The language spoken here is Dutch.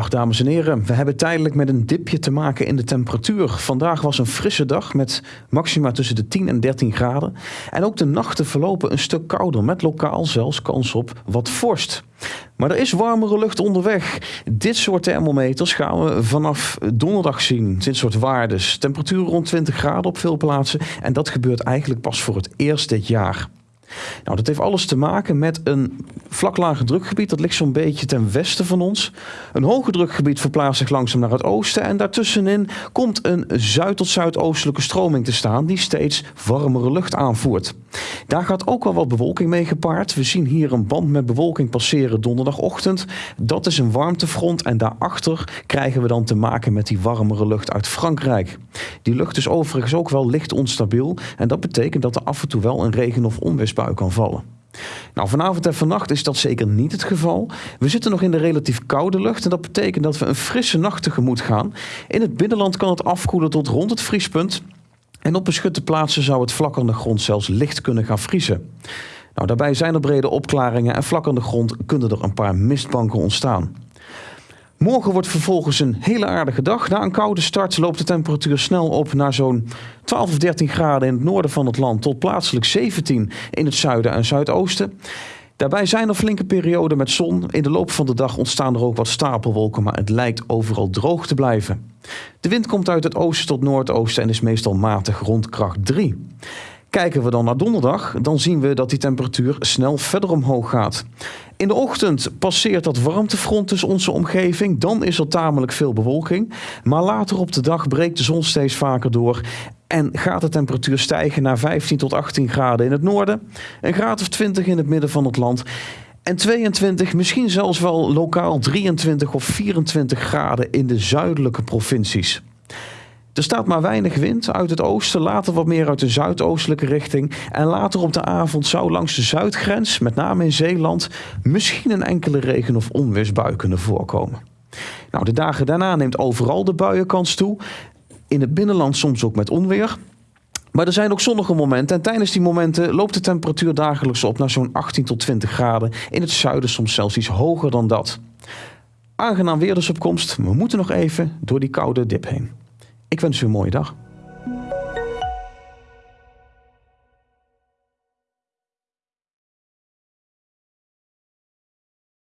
Dag dames en heren, we hebben tijdelijk met een dipje te maken in de temperatuur. Vandaag was een frisse dag met maxima tussen de 10 en 13 graden. En ook de nachten verlopen een stuk kouder met lokaal zelfs kans op wat vorst. Maar er is warmere lucht onderweg. Dit soort thermometers gaan we vanaf donderdag zien. Dit soort waardes. Temperatuur rond 20 graden op veel plaatsen. En dat gebeurt eigenlijk pas voor het eerst dit jaar. Nou, dat heeft alles te maken met een vlak lage drukgebied. Dat ligt zo'n beetje ten westen van ons. Een hoge drukgebied verplaatst zich langzaam naar het oosten. En daartussenin komt een zuid- tot zuidoostelijke stroming te staan die steeds warmere lucht aanvoert. Daar gaat ook wel wat bewolking mee gepaard. We zien hier een band met bewolking passeren donderdagochtend. Dat is een warmtefront en daarachter krijgen we dan te maken met die warmere lucht uit Frankrijk. Die lucht is overigens ook wel licht onstabiel en dat betekent dat er af en toe wel een regen- of onweersbui kan vallen. Nou, vanavond en vannacht is dat zeker niet het geval. We zitten nog in de relatief koude lucht en dat betekent dat we een frisse nacht tegemoet gaan. In het binnenland kan het afkoelen tot rond het vriespunt. En op beschutte plaatsen zou het vlak de grond zelfs licht kunnen gaan vriezen. Nou, daarbij zijn er brede opklaringen en vlak de grond kunnen er een paar mistbanken ontstaan. Morgen wordt vervolgens een hele aardige dag. Na een koude start loopt de temperatuur snel op naar zo'n 12 of 13 graden in het noorden van het land tot plaatselijk 17 in het zuiden en zuidoosten. Daarbij zijn er flinke perioden met zon. In de loop van de dag ontstaan er ook wat stapelwolken, maar het lijkt overal droog te blijven. De wind komt uit het oosten tot noordoosten en is meestal matig rond kracht 3. Kijken we dan naar donderdag, dan zien we dat die temperatuur snel verder omhoog gaat. In de ochtend passeert dat warmtefront dus onze omgeving. Dan is er tamelijk veel bewolking. Maar later op de dag breekt de zon steeds vaker door. En gaat de temperatuur stijgen naar 15 tot 18 graden in het noorden. Een graad of 20 in het midden van het land. En 22, misschien zelfs wel lokaal 23 of 24 graden in de zuidelijke provincies. Er staat maar weinig wind uit het oosten, later wat meer uit de zuidoostelijke richting. En later op de avond zou langs de zuidgrens, met name in Zeeland, misschien een enkele regen- of onweersbui kunnen voorkomen. Nou, de dagen daarna neemt overal de buienkans toe. In het binnenland soms ook met onweer. Maar er zijn ook zonnige momenten en tijdens die momenten loopt de temperatuur dagelijks op naar zo'n 18 tot 20 graden. In het zuiden soms zelfs iets hoger dan dat. Aangenaam weer dus op komst. We moeten nog even door die koude dip heen. Ik wens u een mooie dag.